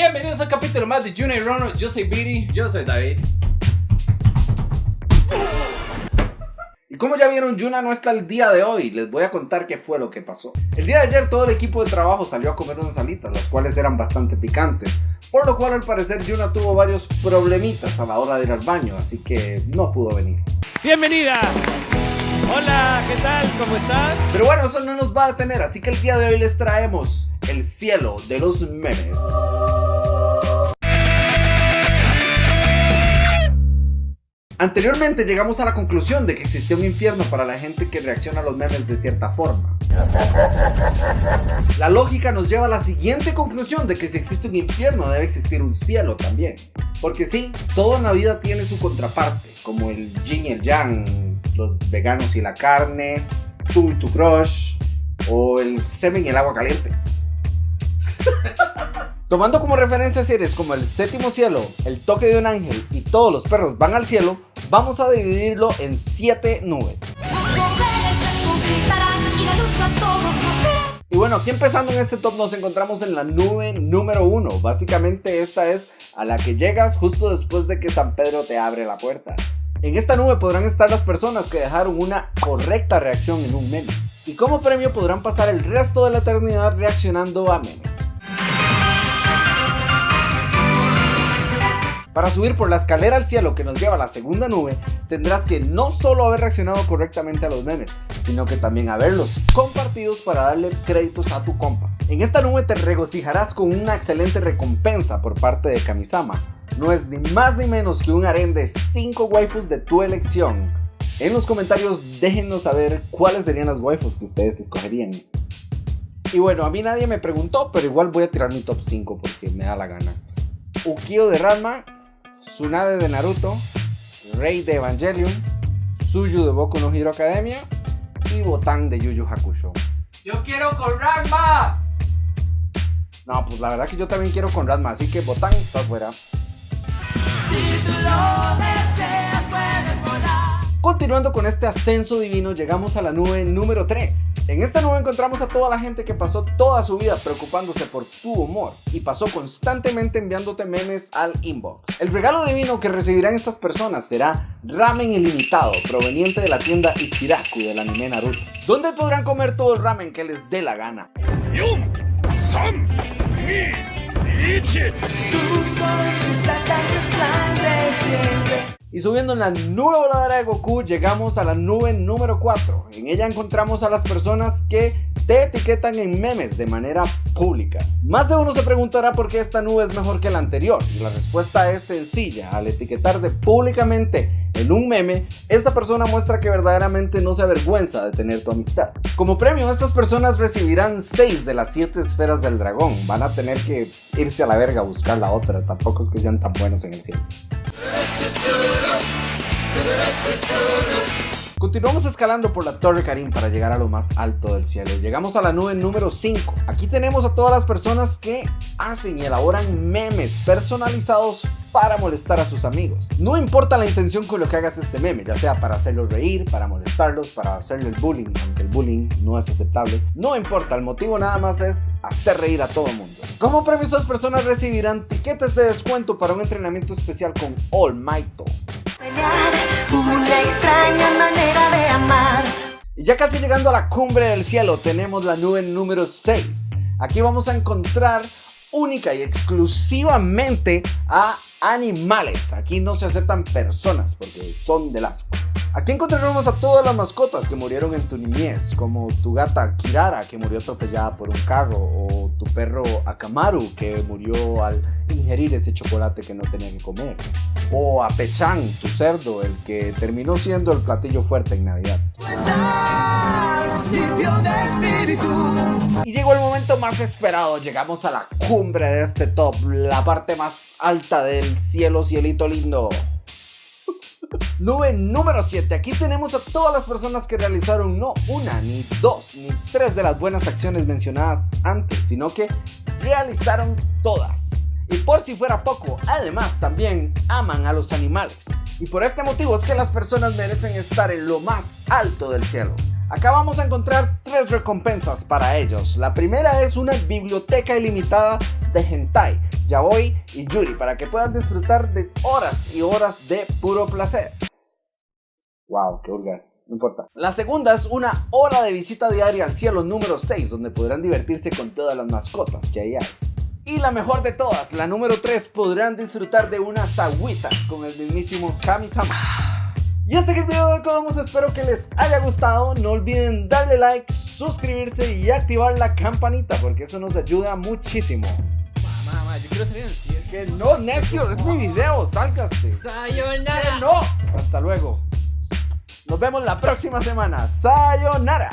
Bienvenidos al capítulo más de Junior Rono. Yo soy Biri. Yo soy David. Y como ya vieron, Yuna no está el día de hoy. Les voy a contar qué fue lo que pasó. El día de ayer todo el equipo de trabajo salió a comer unas alitas, las cuales eran bastante picantes. Por lo cual al parecer Yuna tuvo varios problemitas a la hora de ir al baño, así que no pudo venir. Bienvenida. Hola, ¿qué tal? ¿Cómo estás? Pero bueno, eso no nos va a detener, así que el día de hoy les traemos el cielo de los memes. Anteriormente llegamos a la conclusión de que existe un infierno para la gente que reacciona a los memes de cierta forma. La lógica nos lleva a la siguiente conclusión de que si existe un infierno debe existir un cielo también. Porque sí, todo la vida tiene su contraparte, como el yin y el yang, los veganos y la carne, tú y tu crush, o el semen y el agua caliente. Tomando como referencia series como El Séptimo Cielo, El Toque de un Ángel y Todos los Perros Van al Cielo, vamos a dividirlo en 7 nubes. Y bueno, aquí empezando en este top nos encontramos en la nube número 1. Básicamente esta es a la que llegas justo después de que San Pedro te abre la puerta. En esta nube podrán estar las personas que dejaron una correcta reacción en un meme. Y como premio podrán pasar el resto de la eternidad reaccionando a memes. Para subir por la escalera al cielo que nos lleva a la segunda nube, tendrás que no solo haber reaccionado correctamente a los memes, sino que también haberlos compartidos para darle créditos a tu compa. En esta nube te regocijarás con una excelente recompensa por parte de Kamisama. No es ni más ni menos que un harén de 5 waifus de tu elección. En los comentarios déjenos saber cuáles serían las waifus que ustedes escogerían. Y bueno, a mí nadie me preguntó, pero igual voy a tirar mi top 5 porque me da la gana. Ukio de Ranma, Tsunade de Naruto, Rey de Evangelion, Suyu de Boku no Hero Academia y Botan de Yu Yu Hakusho. ¡Yo quiero con Ranma! No, pues la verdad que yo también quiero con Ranma, así que Botan está fuera. Continuando con este ascenso divino, llegamos a la nube número 3. En esta nube encontramos a toda la gente que pasó toda su vida preocupándose por tu humor y pasó constantemente enviándote memes al inbox. El regalo divino que recibirán estas personas será ramen ilimitado proveniente de la tienda Ichiraku del anime Naruto, donde podrán comer todo el ramen que les dé la gana. Y subiendo en la nube voladora de Goku llegamos a la nube número 4. En ella encontramos a las personas que te etiquetan en memes de manera pública. Más de uno se preguntará por qué esta nube es mejor que la anterior. Y la respuesta es sencilla. Al etiquetar de públicamente en un meme, esta persona muestra que verdaderamente no se avergüenza de tener tu amistad. Como premio, estas personas recibirán 6 de las 7 esferas del dragón. Van a tener que irse a la verga a buscar la otra. Tampoco es que sean tan buenos en el cielo. Continuamos escalando por la Torre Karim para llegar a lo más alto del cielo. Llegamos a la nube número 5. Aquí tenemos a todas las personas que hacen y elaboran memes personalizados para molestar a sus amigos. No importa la intención con lo que hagas este meme, ya sea para hacerlos reír, para molestarlos, para hacerle el bullying, aunque el bullying no es aceptable. No importa, el motivo nada más es hacer reír a todo el mundo. Como premio, estas personas recibirán tiquetes de descuento para un entrenamiento especial con All Might. Una ya casi llegando a la cumbre del cielo tenemos la nube número 6. Aquí vamos a encontrar única y exclusivamente a animales. Aquí no se aceptan personas porque son del asco. Aquí encontraremos a todas las mascotas que murieron en tu niñez, como tu gata Kirara que murió atropellada por un carro, o tu perro Akamaru que murió al ingerir ese chocolate que no tenía que comer, o a Pechan, tu cerdo, el que terminó siendo el platillo fuerte en Navidad. Y llegó el momento más esperado, llegamos a la cumbre de este top, la parte más alta del cielo, cielito lindo. Nube número 7. Aquí tenemos a todas las personas que realizaron no una, ni dos, ni tres de las buenas acciones mencionadas antes, sino que realizaron todas. Y por si fuera poco, además también aman a los animales. Y por este motivo es que las personas merecen estar en lo más alto del cielo. Acá vamos a encontrar tres recompensas para ellos. La primera es una biblioteca ilimitada de hentai, yaoi y yuri para que puedan disfrutar de horas y horas de puro placer. Wow, qué vulgar. No importa. La segunda es una hora de visita diaria al cielo número 6, donde podrán divertirse con todas las mascotas que ahí hay. Y la mejor de todas, la número 3, podrán disfrutar de unas agüitas con el mismísimo Kami-sama. Y hasta aquí el video de Codomos, espero que les haya gustado. No olviden darle like, suscribirse y activar la campanita porque eso nos ayuda muchísimo. Yo quiero salir. Que no, Nexio, es mi video, sálgase. Sayonara. Que no. Hasta luego. Nos vemos la próxima semana. Sayonara.